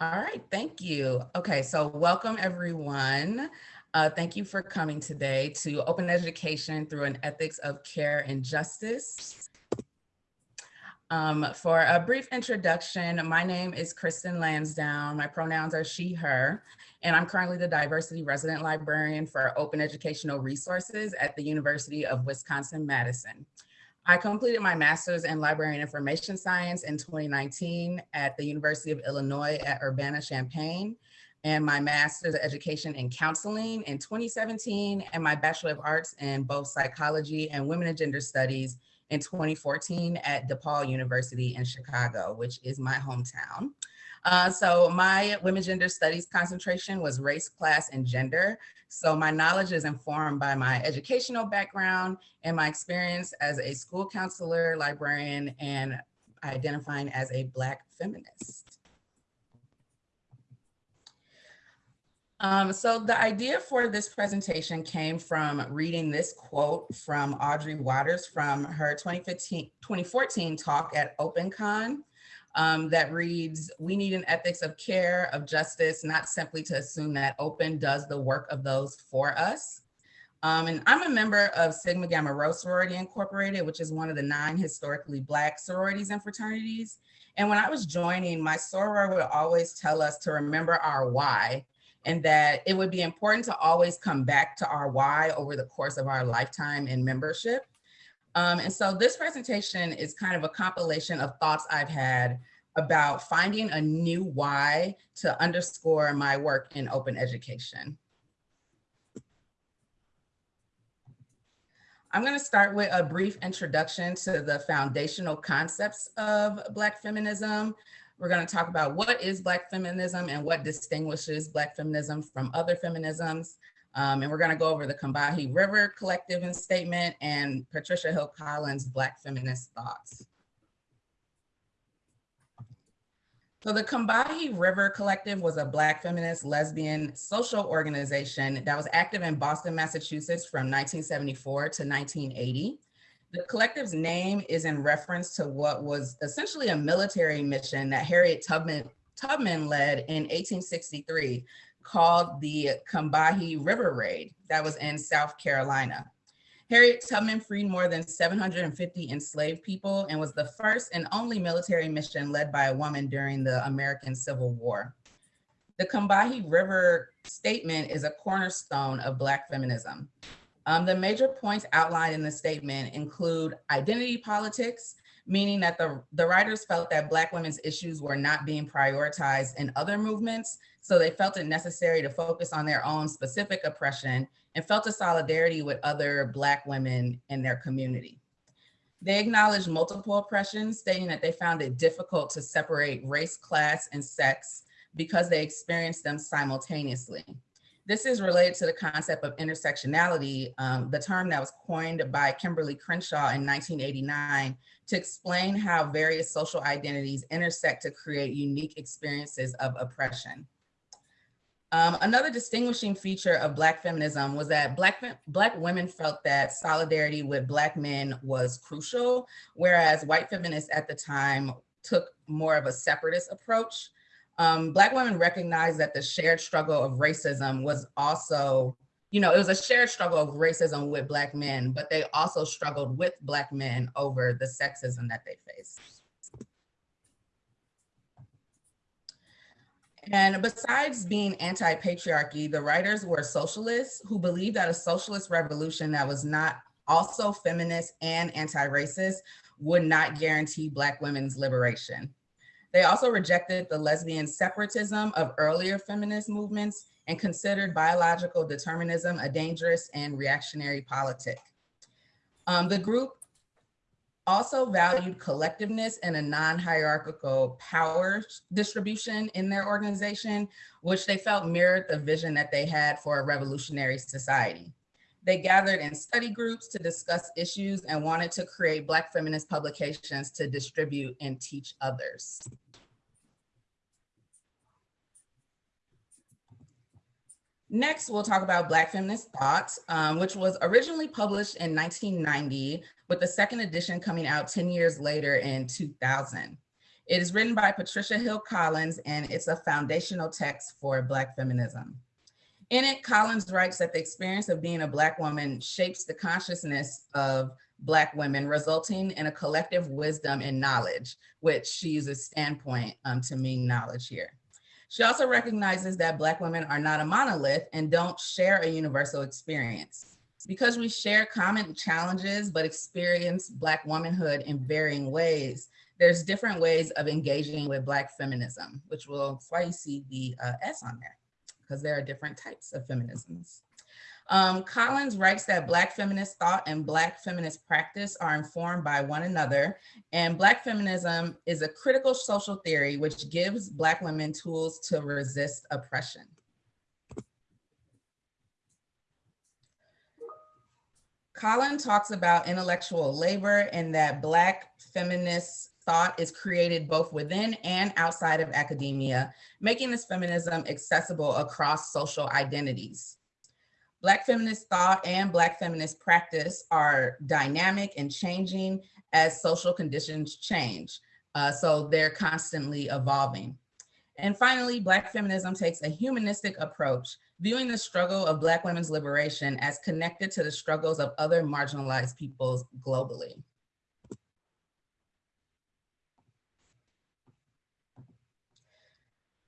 All right, thank you. Okay, so welcome everyone. Uh, thank you for coming today to Open Education through an Ethics of Care and Justice. Um, for a brief introduction, my name is Kristen Lansdowne. My pronouns are she, her, and I'm currently the diversity resident librarian for open educational resources at the University of Wisconsin-Madison. I completed my master's in library and information science in 2019 at the University of Illinois at Urbana-Champaign and my master's education in counseling in 2017 and my bachelor of arts in both psychology and women and gender studies in 2014 at DePaul University in Chicago, which is my hometown. Uh, so my women gender studies concentration was race, class, and gender. So my knowledge is informed by my educational background and my experience as a school counselor, librarian, and identifying as a Black feminist. Um, so the idea for this presentation came from reading this quote from Audrey Watters from her 2015, 2014 talk at OpenCon um, that reads, we need an ethics of care, of justice, not simply to assume that open does the work of those for us. Um, and I'm a member of Sigma Gamma Rho Sorority Incorporated, which is one of the nine historically Black sororities and fraternities. And when I was joining, my soror would always tell us to remember our why and that it would be important to always come back to our why over the course of our lifetime in membership. Um, and so this presentation is kind of a compilation of thoughts I've had about finding a new why to underscore my work in open education. I'm gonna start with a brief introduction to the foundational concepts of Black feminism. We're gonna talk about what is Black feminism and what distinguishes Black feminism from other feminisms. Um, and we're gonna go over the Combahee River Collective and Statement and Patricia Hill Collins' Black Feminist Thoughts. So the Combahee River Collective was a Black feminist lesbian social organization that was active in Boston, Massachusetts from 1974 to 1980. The collective's name is in reference to what was essentially a military mission that Harriet Tubman, Tubman led in 1863 called the Combahee River Raid that was in South Carolina. Harriet Tubman freed more than 750 enslaved people and was the first and only military mission led by a woman during the American Civil War. The Combahee River statement is a cornerstone of Black feminism. Um, the major points outlined in the statement include identity politics, meaning that the, the writers felt that Black women's issues were not being prioritized in other movements, so they felt it necessary to focus on their own specific oppression and felt a solidarity with other Black women in their community. They acknowledged multiple oppressions, stating that they found it difficult to separate race, class, and sex because they experienced them simultaneously. This is related to the concept of intersectionality, um, the term that was coined by Kimberlé Crenshaw in 1989 to explain how various social identities intersect to create unique experiences of oppression. Um, another distinguishing feature of Black feminism was that Black, Black women felt that solidarity with Black men was crucial, whereas white feminists at the time took more of a separatist approach. Um, Black women recognized that the shared struggle of racism was also, you know, it was a shared struggle of racism with Black men, but they also struggled with Black men over the sexism that they faced. And besides being anti-patriarchy, the writers were socialists who believed that a socialist revolution that was not also feminist and anti-racist would not guarantee Black women's liberation. They also rejected the lesbian separatism of earlier feminist movements and considered biological determinism a dangerous and reactionary politic. Um, the group also valued collectiveness and a non-hierarchical power distribution in their organization, which they felt mirrored the vision that they had for a revolutionary society. They gathered in study groups to discuss issues and wanted to create Black feminist publications to distribute and teach others. Next, we'll talk about Black Feminist Thought, um, which was originally published in 1990, with the second edition coming out 10 years later in 2000. It is written by Patricia Hill Collins and it's a foundational text for Black feminism. In it, Collins writes that the experience of being a Black woman shapes the consciousness of Black women, resulting in a collective wisdom and knowledge, which she uses standpoint um, to mean knowledge here. She also recognizes that Black women are not a monolith and don't share a universal experience. Because we share common challenges, but experience Black womanhood in varying ways, there's different ways of engaging with Black feminism, which will, why you see the uh, S on there, because there are different types of feminisms. Um, Collins writes that Black feminist thought and Black feminist practice are informed by one another, and Black feminism is a critical social theory which gives Black women tools to resist oppression. Collin talks about intellectual labor and that Black feminist thought is created both within and outside of academia, making this feminism accessible across social identities. Black feminist thought and Black feminist practice are dynamic and changing as social conditions change. Uh, so they're constantly evolving. And finally, Black feminism takes a humanistic approach, viewing the struggle of Black women's liberation as connected to the struggles of other marginalized peoples globally.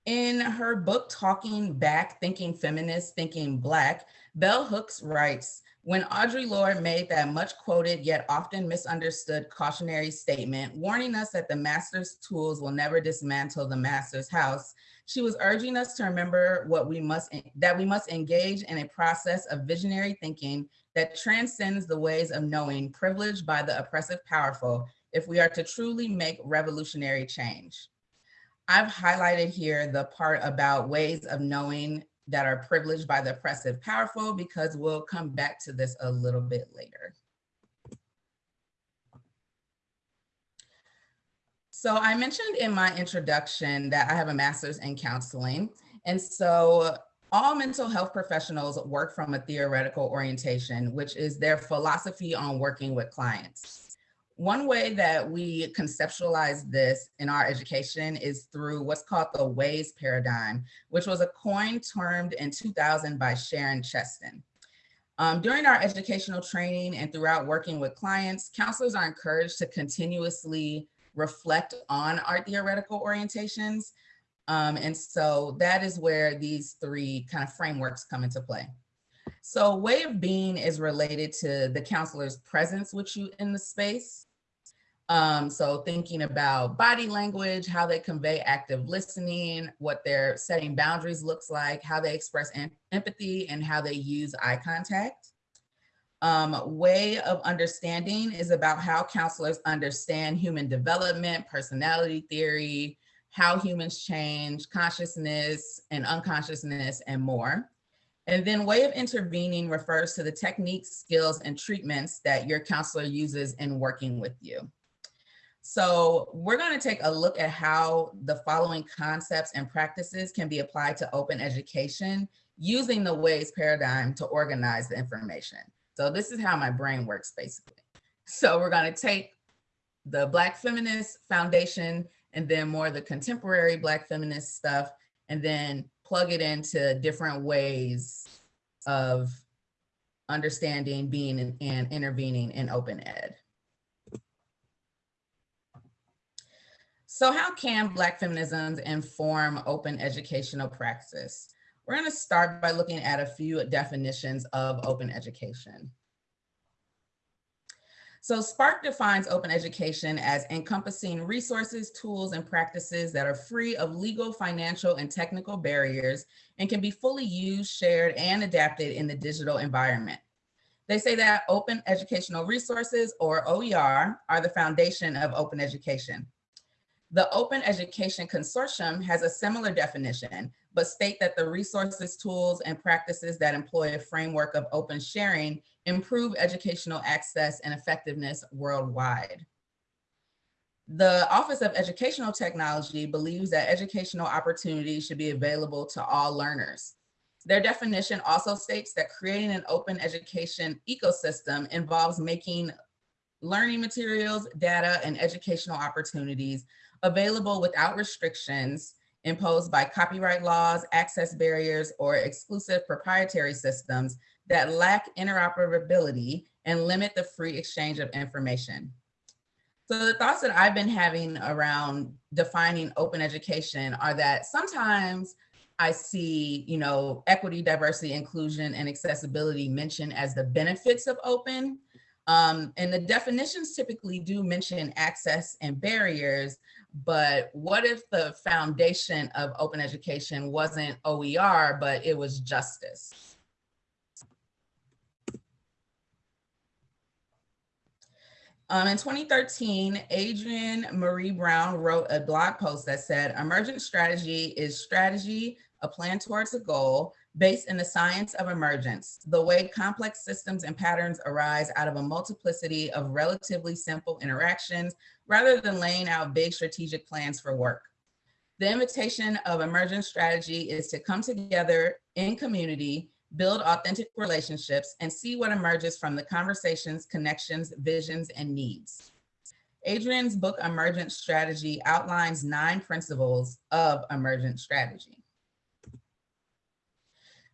In her book, Talking Back, Thinking Feminist, Thinking Black, Bell Hooks writes, when Audre Lorde made that much quoted yet often misunderstood cautionary statement, warning us that the master's tools will never dismantle the master's house, she was urging us to remember what we must, that we must engage in a process of visionary thinking that transcends the ways of knowing privileged by the oppressive powerful if we are to truly make revolutionary change. I've highlighted here the part about ways of knowing that are privileged by the oppressive powerful because we'll come back to this a little bit later. So I mentioned in my introduction that I have a master's in counseling. And so all mental health professionals work from a theoretical orientation, which is their philosophy on working with clients. One way that we conceptualize this in our education is through what's called the WAYS paradigm, which was a coin termed in 2000 by Sharon Cheston. Um, during our educational training and throughout working with clients, counselors are encouraged to continuously reflect on our theoretical orientations. Um, and so that is where these three kind of frameworks come into play. So way of being is related to the counselor's presence with you in the space. Um, so thinking about body language, how they convey active listening, what their setting boundaries looks like, how they express em empathy and how they use eye contact. Um, way of understanding is about how counselors understand human development, personality theory, how humans change, consciousness and unconsciousness and more. And then way of intervening refers to the techniques, skills, and treatments that your counselor uses in working with you. So we're going to take a look at how the following concepts and practices can be applied to open education using the WAYS paradigm to organize the information. So this is how my brain works basically. So we're going to take the Black Feminist Foundation and then more the contemporary Black feminist stuff and then plug it into different ways of understanding, being, and intervening in open ed. So how can Black feminisms inform open educational practice? We're gonna start by looking at a few definitions of open education. So SPARC defines open education as encompassing resources, tools, and practices that are free of legal, financial, and technical barriers and can be fully used, shared, and adapted in the digital environment. They say that open educational resources, or OER, are the foundation of open education. The Open Education Consortium has a similar definition, but state that the resources, tools, and practices that employ a framework of open sharing improve educational access and effectiveness worldwide. The Office of Educational Technology believes that educational opportunities should be available to all learners. Their definition also states that creating an open education ecosystem involves making learning materials, data, and educational opportunities available without restrictions imposed by copyright laws, access barriers, or exclusive proprietary systems that lack interoperability and limit the free exchange of information. So the thoughts that I've been having around defining open education are that sometimes I see, you know, equity, diversity, inclusion, and accessibility mentioned as the benefits of open. Um, and the definitions typically do mention access and barriers, but what if the foundation of open education wasn't OER, but it was justice? Um, in 2013, Adrienne Maree Brown wrote a blog post that said, emergent strategy is strategy, a plan towards a goal based in the science of emergence, the way complex systems and patterns arise out of a multiplicity of relatively simple interactions rather than laying out big strategic plans for work. The invitation of emergent strategy is to come together in community, build authentic relationships, and see what emerges from the conversations, connections, visions, and needs. Adrienne's book, Emergent Strategy, outlines nine principles of emergent strategy.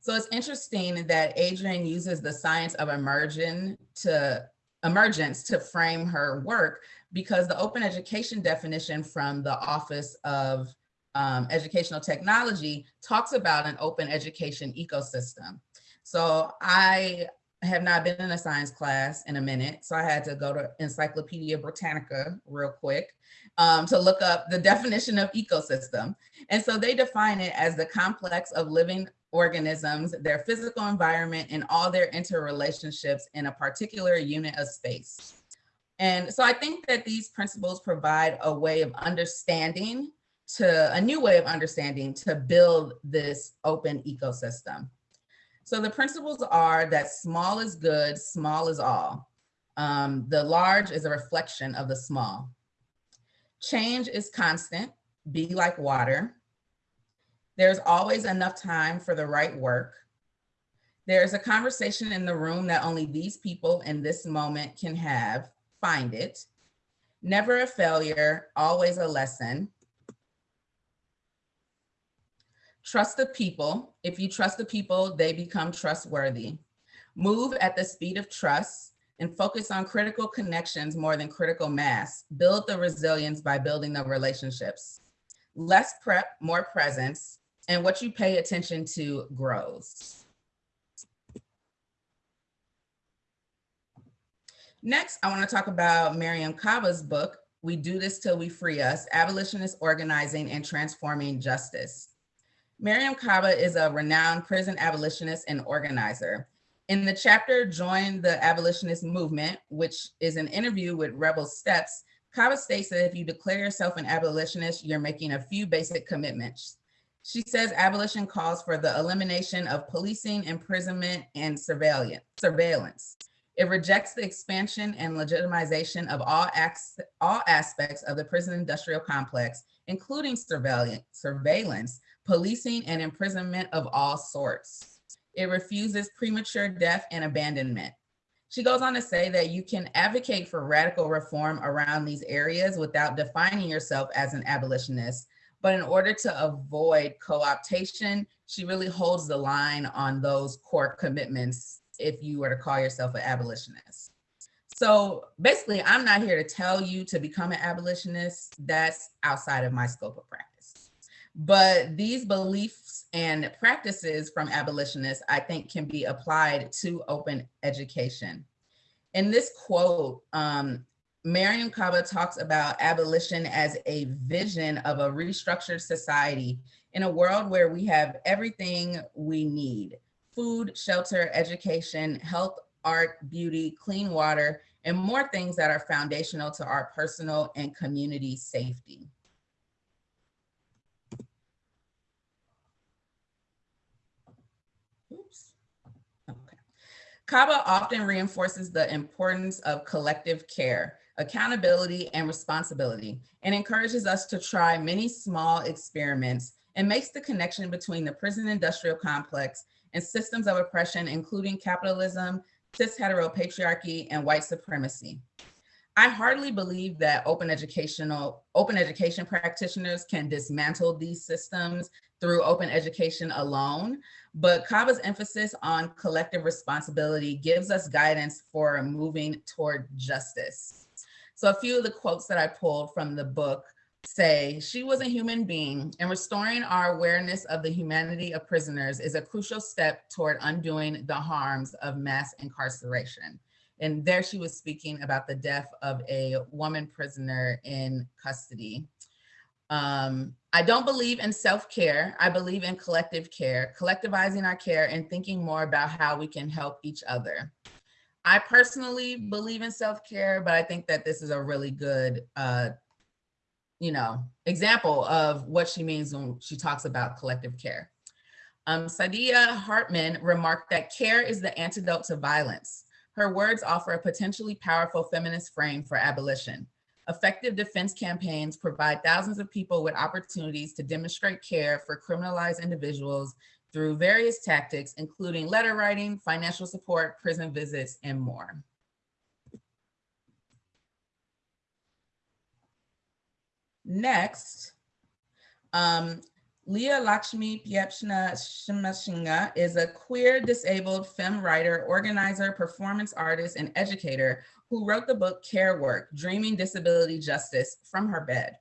So it's interesting that Adrienne uses the science of emerging to emergence to frame her work because the open education definition from the Office of um, Educational Technology talks about an open education ecosystem. So I have not been in a science class in a minute, so I had to go to Encyclopedia Britannica real quick um, to look up the definition of ecosystem. And so they define it as the complex of living organisms, their physical environment, and all their interrelationships in a particular unit of space. And so I think that these principles provide a way of understanding to a new way of understanding to build this open ecosystem. So the principles are that small is good, small is all. Um, the large is a reflection of the small. Change is constant, be like water. There's always enough time for the right work. There's a conversation in the room that only these people in this moment can have find it. Never a failure, always a lesson. Trust the people. If you trust the people, they become trustworthy. Move at the speed of trust and focus on critical connections more than critical mass. Build the resilience by building the relationships. Less prep, more presence, and what you pay attention to grows. Next, I want to talk about Mariame Kaba's book, We Do This Till We Free Us, Abolitionist Organizing and Transforming Justice. Mariame Kaba is a renowned prison abolitionist and organizer. In the chapter, Join the Abolitionist Movement, which is an interview with Rebel Steps, Kaba states that if you declare yourself an abolitionist, you're making a few basic commitments. She says abolition calls for the elimination of policing, imprisonment, and surveillance. It rejects the expansion and legitimization of all, all aspects of the prison industrial complex, including surveillance, surveillance, policing, and imprisonment of all sorts. It refuses premature death and abandonment. She goes on to say that you can advocate for radical reform around these areas without defining yourself as an abolitionist. But in order to avoid co-optation, she really holds the line on those core commitments if you were to call yourself an abolitionist. So basically, I'm not here to tell you to become an abolitionist. That's outside of my scope of practice. But these beliefs and practices from abolitionists, I think can be applied to open education. In this quote, um, Mariame Kaba talks about abolition as a vision of a restructured society in a world where we have everything we need food, shelter, education, health, art, beauty, clean water, and more things that are foundational to our personal and community safety. Oops. Okay. Kaba often reinforces the importance of collective care, accountability, and responsibility, and encourages us to try many small experiments and makes the connection between the prison industrial complex and systems of oppression, including capitalism, cis heteropatriarchy, and white supremacy. I hardly believe that open educational, open education practitioners can dismantle these systems through open education alone, but Kaba's emphasis on collective responsibility gives us guidance for moving toward justice. So a few of the quotes that I pulled from the book say, she was a human being and restoring our awareness of the humanity of prisoners is a crucial step toward undoing the harms of mass incarceration. And there she was speaking about the death of a woman prisoner in custody. Um, I don't believe in self-care. I believe in collective care, collectivizing our care and thinking more about how we can help each other. I personally believe in self-care, but I think that this is a really good uh, you know, example of what she means when she talks about collective care. Um, Saidiya Hartman remarked that care is the antidote to violence. Her words offer a potentially powerful feminist frame for abolition. Effective defense campaigns provide thousands of people with opportunities to demonstrate care for criminalized individuals through various tactics, including letter writing, financial support, prison visits, and more. Next, um, Leah Lakshmi Piepzna-Samarasinha is a queer disabled femme writer, organizer, performance artist, and educator who wrote the book Care Work, Dreaming Disability Justice from her bed.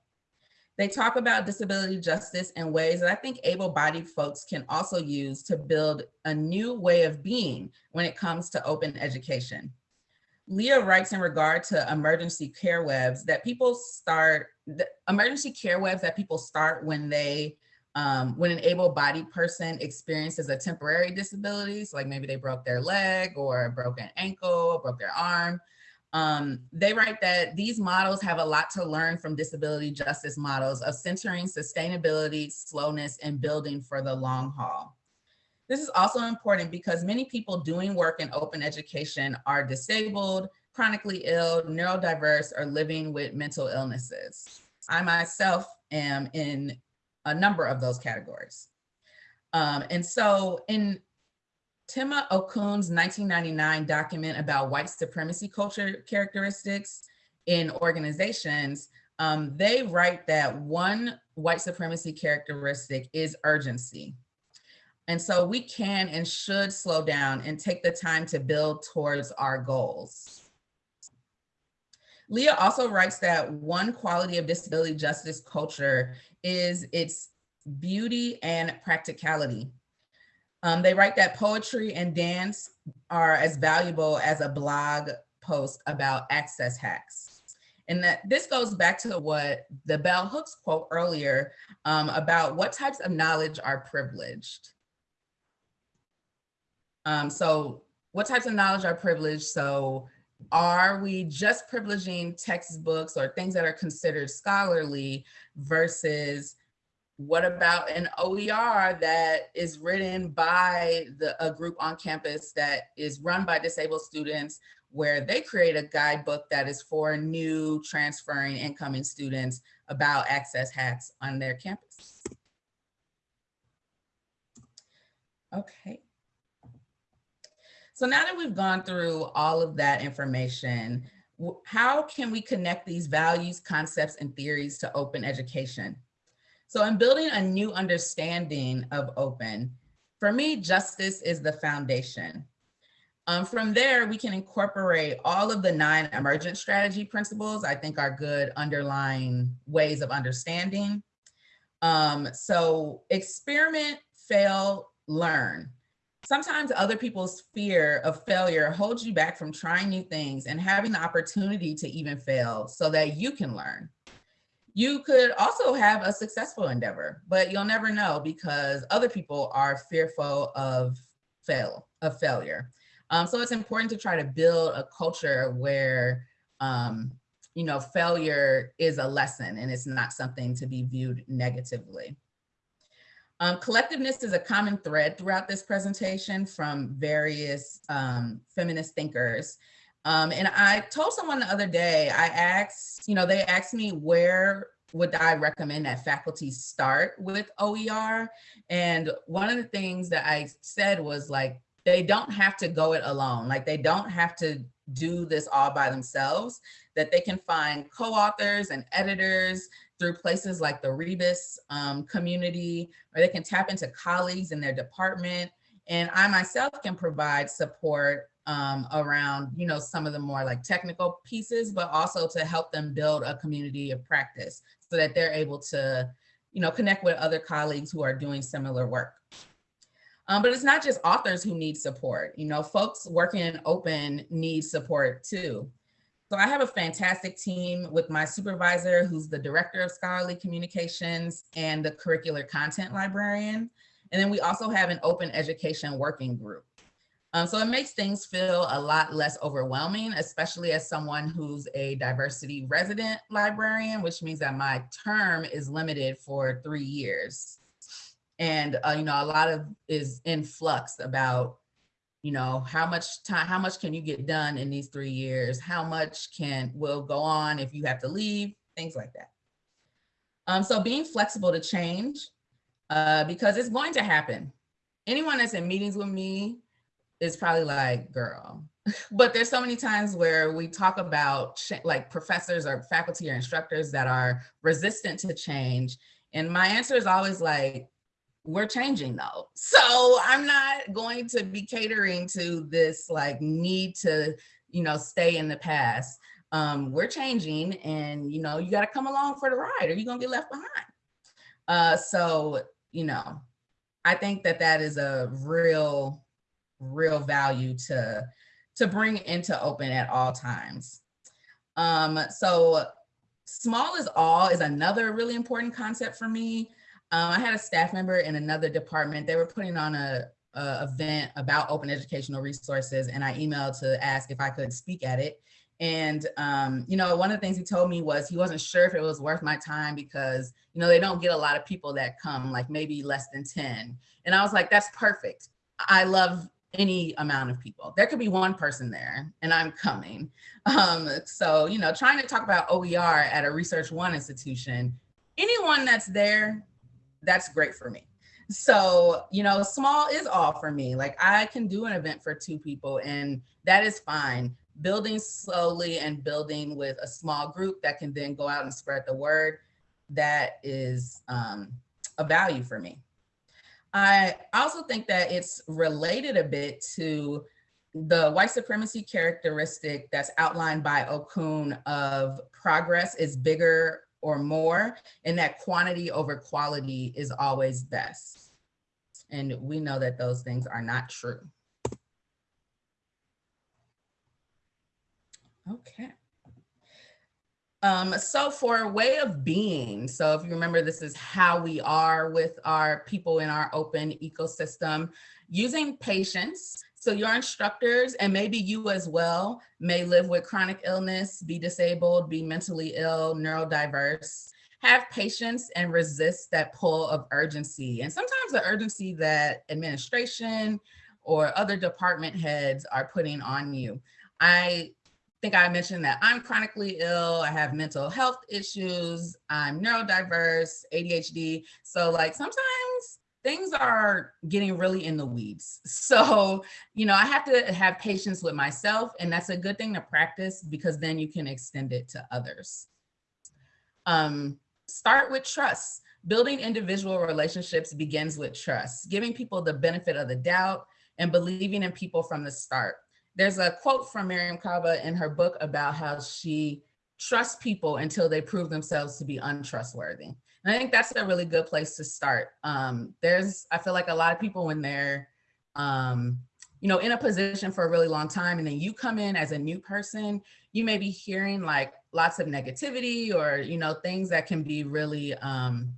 They talk about disability justice in ways that I think able-bodied folks can also use to build a new way of being when it comes to open education. Leah writes in regard to emergency care webs that people start, emergency care webs that people start when they, um, when an able-bodied person experiences a temporary disability, so like maybe they broke their leg or broke an ankle, or broke their arm. Um, they write that these models have a lot to learn from disability justice models of centering sustainability, slowness, and building for the long haul. This is also important because many people doing work in open education are disabled, chronically ill, neurodiverse, or living with mental illnesses. I myself am in a number of those categories. Um, and so in Tema Okun's 1999 document about white supremacy culture characteristics in organizations, um, they write that one white supremacy characteristic is urgency. And so we can and should slow down and take the time to build towards our goals. Leah also writes that one quality of disability justice culture is its beauty and practicality. Um, they write that poetry and dance are as valuable as a blog post about access hacks. And that this goes back to what the Bell Hooks quote earlier um, about what types of knowledge are privileged. Um, so what types of knowledge are privileged? So are we just privileging textbooks or things that are considered scholarly versus what about an OER that is written by the, a group on campus that is run by disabled students where they create a guidebook that is for new transferring incoming students about access hacks on their campus. Okay. So now that we've gone through all of that information, how can we connect these values, concepts, and theories to open education? So in building a new understanding of open, for me, justice is the foundation. Um, from there, we can incorporate all of the nine emergent strategy principles, I think are good underlying ways of understanding. Um, so experiment, fail, learn sometimes other people's fear of failure holds you back from trying new things and having the opportunity to even fail so that you can learn. You could also have a successful endeavor, but you'll never know because other people are fearful of fail, of failure. Um, so it's important to try to build a culture where, um, you know, failure is a lesson and it's not something to be viewed negatively. Um, collectiveness is a common thread throughout this presentation from various um, feminist thinkers. Um, and I told someone the other day, I asked, you know, they asked me where would I recommend that faculty start with OER? And one of the things that I said was like, they don't have to go it alone. Like they don't have to do this all by themselves, that they can find co-authors and editors through places like the Rebus um, community, or they can tap into colleagues in their department. And I myself can provide support um, around, you know, some of the more like technical pieces, but also to help them build a community of practice so that they're able to, you know, connect with other colleagues who are doing similar work. Um, but it's not just authors who need support. You know, folks working in open need support too. So I have a fantastic team with my supervisor, who's the director of scholarly communications and the curricular content librarian. And then we also have an open education working group. Um, so it makes things feel a lot less overwhelming, especially as someone who's a diversity resident librarian, which means that my term is limited for three years. And uh, you know a lot of is in flux about you know how much time how much can you get done in these three years? How much can will go on if you have to leave? Things like that. Um so being flexible to change uh because it's going to happen. Anyone that's in meetings with me is probably like girl but there's so many times where we talk about like professors or faculty or instructors that are resistant to change and my answer is always like we're changing though. So I'm not going to be catering to this like need to, you know, stay in the past. Um, we're changing and, you know, you got to come along for the ride or you're going to get left behind. Uh, so, you know, I think that that is a real, real value to, to bring into open at all times. Um, so small is all is another really important concept for me. Um, I had a staff member in another department. They were putting on a, a, event about open educational resources, and I emailed to ask if I could speak at it. And um, you know, one of the things he told me was he wasn't sure if it was worth my time because you know they don't get a lot of people that come, like maybe less than ten. And I was like, that's perfect. I love any amount of people. There could be one person there and I'm coming. Um, so, you know, trying to talk about OER at a Research One institution, anyone that's there that's great for me. So, you know, small is all for me. Like I can do an event for two people and that is fine. Building slowly and building with a small group that can then go out and spread the word, that is um, a value for me. I also think that it's related a bit to the white supremacy characteristic that's outlined by Okun of progress is bigger or more, and that quantity over quality is always best. And we know that those things are not true. Okay. Um, so for a way of being, so if you remember, this is how we are with our people in our open ecosystem, using patience so your instructors and maybe you as well may live with chronic illness, be disabled, be mentally ill, neurodiverse, have patience and resist that pull of urgency. And sometimes the urgency that administration or other department heads are putting on you. I think I mentioned that I'm chronically ill, I have mental health issues, I'm neurodiverse, ADHD. So like sometimes things are getting really in the weeds. So, you know, I have to have patience with myself and that's a good thing to practice because then you can extend it to others. Um, start with trust. Building individual relationships begins with trust, giving people the benefit of the doubt and believing in people from the start. There's a quote from Mariame Kaba in her book about how she trusts people until they prove themselves to be untrustworthy. And I think that's a really good place to start. Um, there's, I feel like a lot of people when they're, um, you know, in a position for a really long time and then you come in as a new person, you may be hearing like lots of negativity or, you know, things that can be really, um,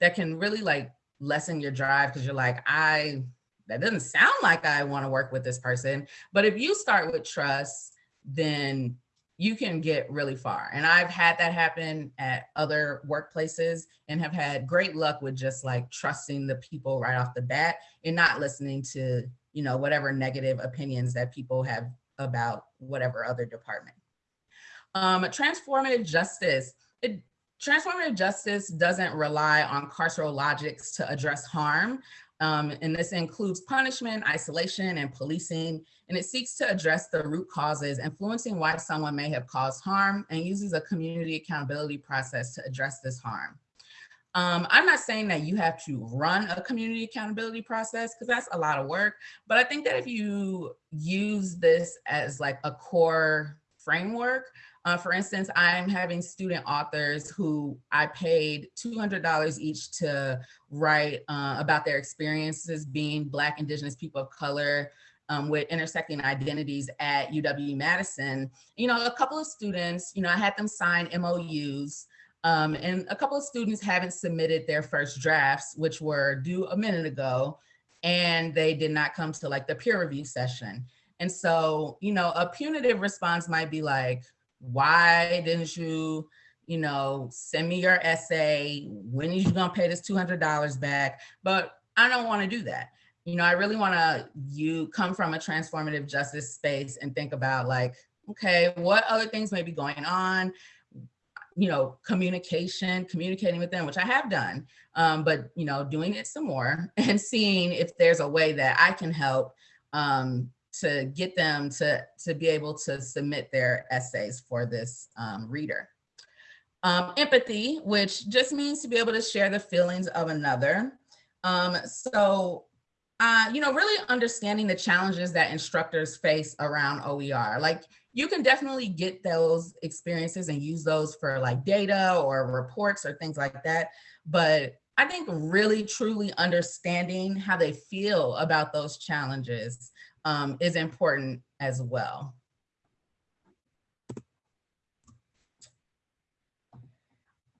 that can really like lessen your drive because you're like, I, that doesn't sound like I want to work with this person. But if you start with trust, then you can get really far. And I've had that happen at other workplaces and have had great luck with just like trusting the people right off the bat and not listening to, you know, whatever negative opinions that people have about whatever other department. Um, transformative justice. It, transformative justice doesn't rely on carceral logics to address harm. Um, and this includes punishment, isolation, and policing, and it seeks to address the root causes influencing why someone may have caused harm and uses a community accountability process to address this harm. Um, I'm not saying that you have to run a community accountability process because that's a lot of work, but I think that if you use this as like a core framework, uh, for instance, I'm having student authors who I paid $200 each to write uh, about their experiences being Black, Indigenous people of color, um, with intersecting identities at UW-Madison. You know, a couple of students, you know, I had them sign MOUs um, and a couple of students haven't submitted their first drafts, which were due a minute ago, and they did not come to like the peer review session. And so, you know, a punitive response might be like, why didn't you, you know, send me your essay? When are you gonna pay this $200 back? But I don't wanna do that. You know, I really wanna you come from a transformative justice space and think about like, okay, what other things may be going on? you know, communication, communicating with them, which I have done, um, but, you know, doing it some more and seeing if there's a way that I can help um, to get them to, to be able to submit their essays for this um, reader. Um, empathy, which just means to be able to share the feelings of another. Um, so uh, you know, really understanding the challenges that instructors face around OER. Like you can definitely get those experiences and use those for like data or reports or things like that. But I think really truly understanding how they feel about those challenges um, is important as well.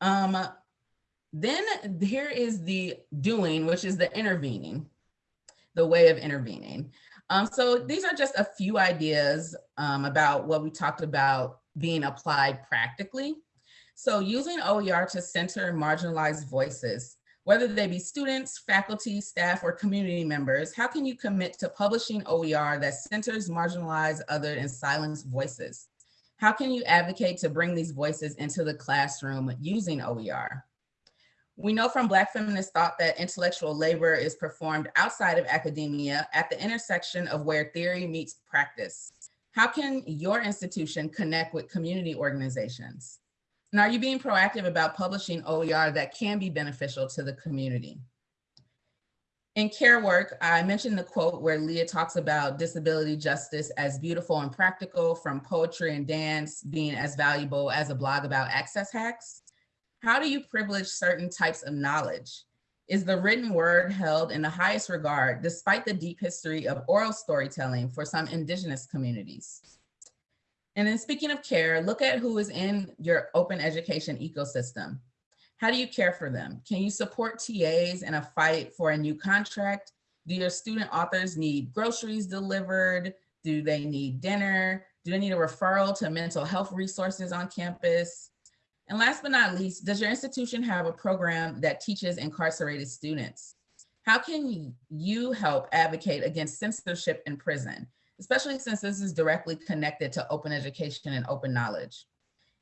Um, then here is the doing, which is the intervening, the way of intervening. Um, so these are just a few ideas um, about what we talked about being applied practically. So using OER to center marginalized voices, whether they be students, faculty, staff, or community members, how can you commit to publishing OER that centers marginalized, other, and silenced voices? How can you advocate to bring these voices into the classroom using OER? We know from Black feminist thought that intellectual labor is performed outside of academia at the intersection of where theory meets practice. How can your institution connect with community organizations? And are you being proactive about publishing OER that can be beneficial to the community? In care work, I mentioned the quote where Leah talks about disability justice as beautiful and practical from poetry and dance being as valuable as a blog about access hacks. How do you privilege certain types of knowledge? Is the written word held in the highest regard despite the deep history of oral storytelling for some indigenous communities? And then speaking of care, look at who is in your open education ecosystem. How do you care for them? Can you support TAs in a fight for a new contract? Do your student authors need groceries delivered? Do they need dinner? Do they need a referral to mental health resources on campus? And last but not least, does your institution have a program that teaches incarcerated students? How can you help advocate against censorship in prison, especially since this is directly connected to open education and open knowledge?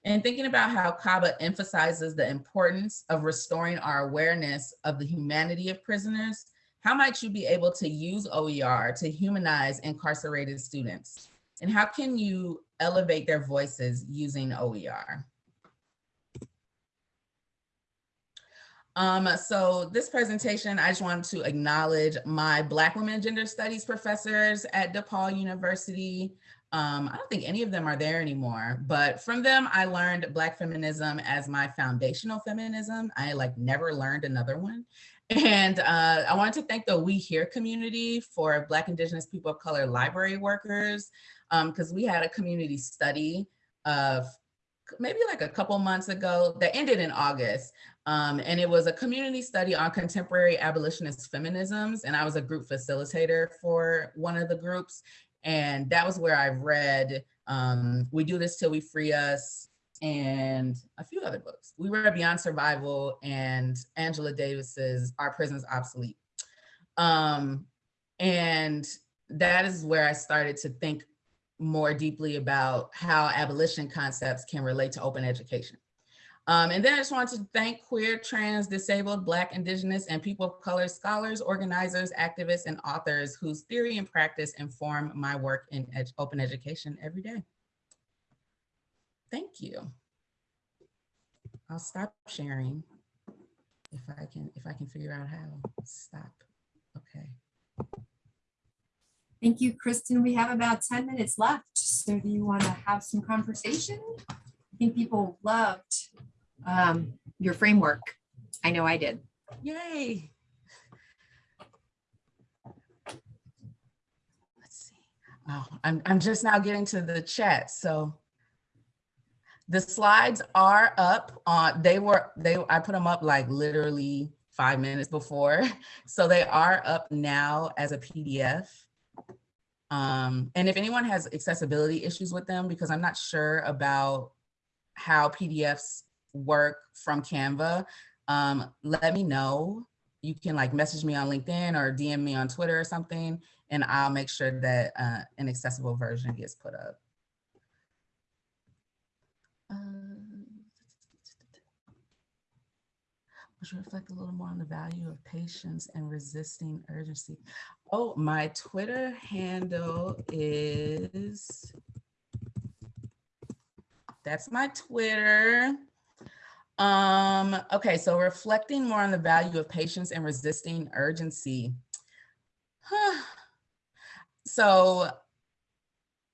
And thinking about how Kaba emphasizes the importance of restoring our awareness of the humanity of prisoners, how might you be able to use OER to humanize incarcerated students? And how can you elevate their voices using OER? Um, so this presentation, I just wanted to acknowledge my Black Women Gender Studies professors at DePaul University. Um, I don't think any of them are there anymore, but from them, I learned Black feminism as my foundational feminism. I like never learned another one. And uh, I wanted to thank the We Here community for Black Indigenous people of color library workers, because um, we had a community study of maybe like a couple months ago that ended in August. Um, and it was a community study on contemporary abolitionist feminisms. And I was a group facilitator for one of the groups. And that was where I read um, We Do This Till We Free Us and a few other books. We read Beyond Survival and Angela Davis's Are Prisons Obsolete. Um, and that is where I started to think more deeply about how abolition concepts can relate to open education. Um, and then I just want to thank queer, trans, disabled, Black, Indigenous, and people of color scholars, organizers, activists, and authors whose theory and practice inform my work in ed open education every day. Thank you. I'll stop sharing if I can, if I can figure out how. Stop. Okay. Thank you, Kristen. We have about 10 minutes left. So do you want to have some conversation? I think people loved um, your framework. I know I did. Yay. Let's see. Oh, I'm, I'm just now getting to the chat. So the slides are up on, they were, they, I put them up like literally five minutes before. So they are up now as a PDF. Um, and if anyone has accessibility issues with them, because I'm not sure about how PDFs work from Canva, um, let me know. You can like message me on LinkedIn or DM me on Twitter or something, and I'll make sure that uh, an accessible version gets put up. Um, which reflect a little more on the value of patience and resisting urgency. Oh, my Twitter handle is, that's my Twitter. Um, okay, so reflecting more on the value of patience and resisting urgency. so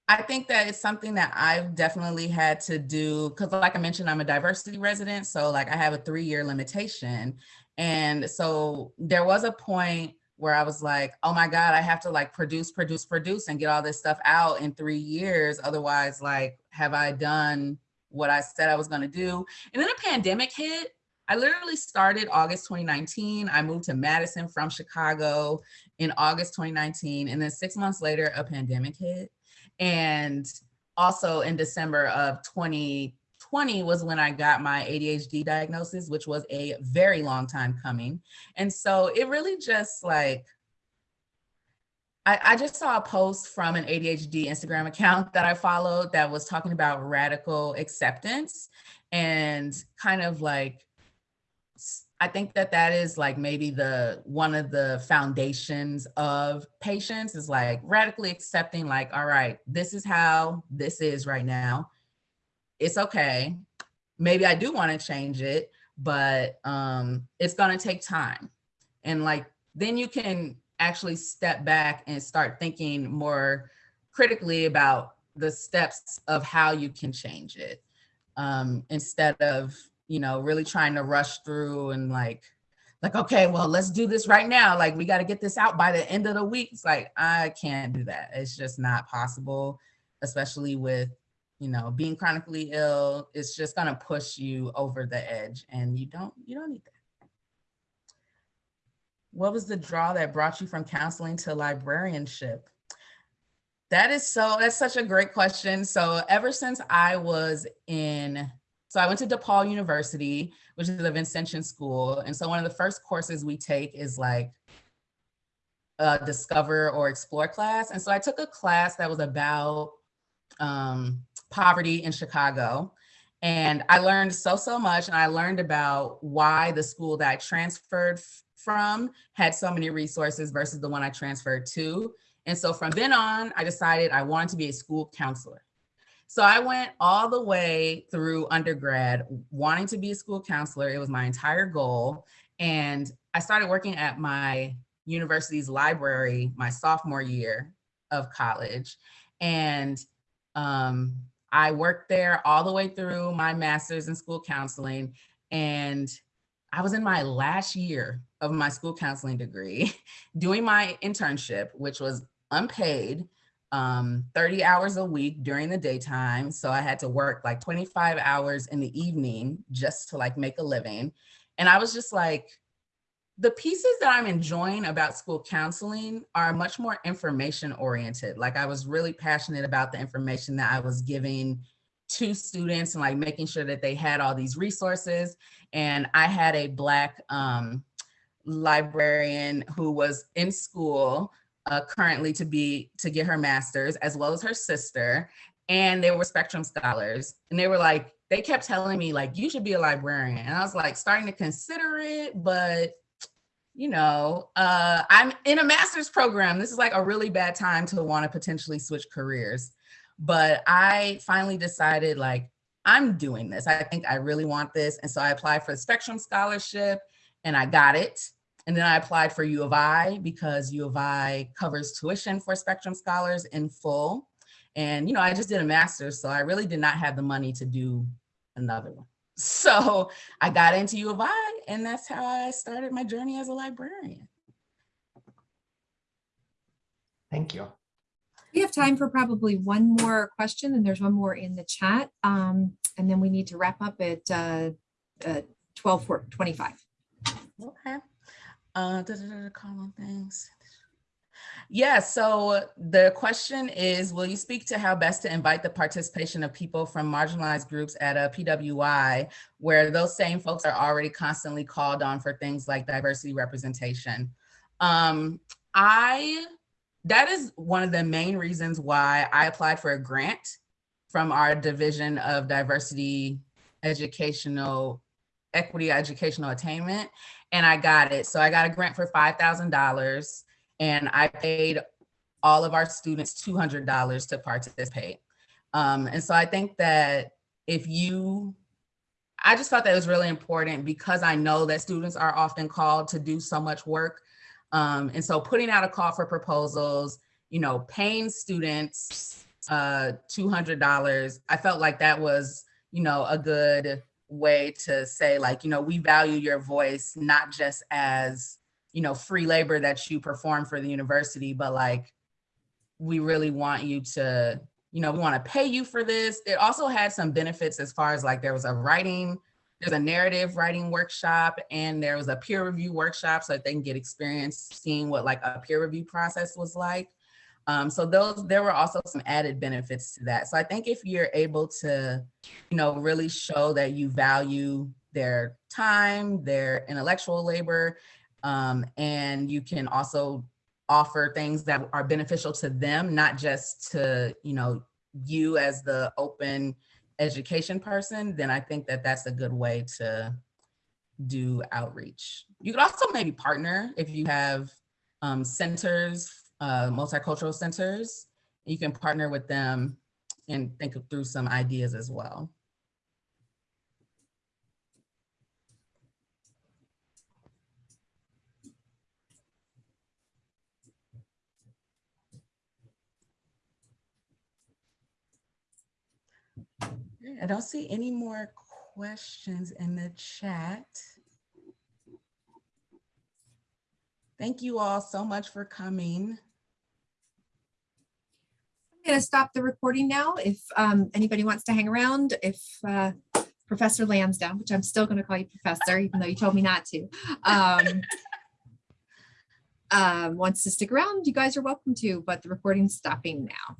I think that it's something that I've definitely had to do because like I mentioned, I'm a diversity resident. So like I have a three year limitation. And so there was a point where I was like, oh my God, I have to like produce, produce, produce and get all this stuff out in three years. Otherwise, like, have I done what I said I was gonna do? And then a pandemic hit. I literally started August 2019. I moved to Madison from Chicago in August 2019. And then six months later, a pandemic hit. And also in December of 2020 was when I got my ADHD diagnosis, which was a very long time coming. And so it really just like, I, I just saw a post from an ADHD Instagram account that I followed that was talking about radical acceptance and kind of like I think that that is like maybe the one of the foundations of patience is like radically accepting like, all right, this is how this is right now. It's okay. Maybe I do want to change it, but um, it's going to take time. And like, then you can actually step back and start thinking more critically about the steps of how you can change it um, instead of you know, really trying to rush through and like, like, okay, well, let's do this right now. Like, we got to get this out by the end of the week. It's like, I can't do that. It's just not possible, especially with, you know, being chronically ill. It's just going to push you over the edge and you don't, you don't need that. What was the draw that brought you from counseling to librarianship? That is so, that's such a great question. So ever since I was in so I went to DePaul University, which is a Vincentian school. And so one of the first courses we take is like a discover or explore class. And so I took a class that was about um, poverty in Chicago. And I learned so, so much. And I learned about why the school that I transferred from had so many resources versus the one I transferred to. And so from then on, I decided I wanted to be a school counselor. So I went all the way through undergrad wanting to be a school counselor. It was my entire goal. And I started working at my university's library my sophomore year of college. And um, I worked there all the way through my master's in school counseling. And I was in my last year of my school counseling degree doing my internship, which was unpaid um, 30 hours a week during the daytime. So I had to work like 25 hours in the evening just to like make a living. And I was just like, the pieces that I'm enjoying about school counseling are much more information oriented. Like I was really passionate about the information that I was giving to students and like making sure that they had all these resources. And I had a black um, librarian who was in school uh, currently to be to get her master's as well as her sister and they were spectrum scholars and they were like they kept telling me like, you should be a librarian. And I was like starting to consider it, but you know, uh, I'm in a master's program. This is like a really bad time to want to potentially switch careers. But I finally decided like, I'm doing this. I think I really want this. And so I applied for the Spectrum Scholarship and I got it. And then I applied for U of I because U of I covers tuition for Spectrum Scholars in full. And, you know, I just did a master's, so I really did not have the money to do another one. So I got into U of I and that's how I started my journey as a librarian. Thank you. We have time for probably one more question and there's one more in the chat. Um, and then we need to wrap up at uh, uh, 12 25. Okay. Uh, da, da, da, things. Yeah, so the question is, will you speak to how best to invite the participation of people from marginalized groups at a PWI, where those same folks are already constantly called on for things like diversity representation? Um, I, that is one of the main reasons why I applied for a grant from our Division of Diversity Educational, Equity Educational Attainment, and I got it. So I got a grant for $5,000 and I paid all of our students $200 to participate. Um, and so I think that if you, I just thought that was really important because I know that students are often called to do so much work. Um, and so putting out a call for proposals, you know, paying students uh, $200, I felt like that was, you know, a good way to say like, you know, we value your voice, not just as you know, free labor that you perform for the university, but like, we really want you to, you know, we want to pay you for this. It also had some benefits as far as like there was a writing, there's a narrative writing workshop and there was a peer review workshop so that they can get experience seeing what like a peer review process was like. Um, so those, there were also some added benefits to that. So I think if you're able to, you know, really show that you value their time, their intellectual labor, um, and you can also offer things that are beneficial to them, not just to, you know, you as the open education person, then I think that that's a good way to do outreach. You could also maybe partner if you have um, centers, uh, multicultural centers, you can partner with them and think through some ideas as well. I don't see any more questions in the chat. Thank you all so much for coming. Going to stop the recording now. If um, anybody wants to hang around, if uh, Professor Lansdowne, which I'm still going to call you Professor, even though you told me not to, um, um, wants to stick around, you guys are welcome to, but the recording's stopping now.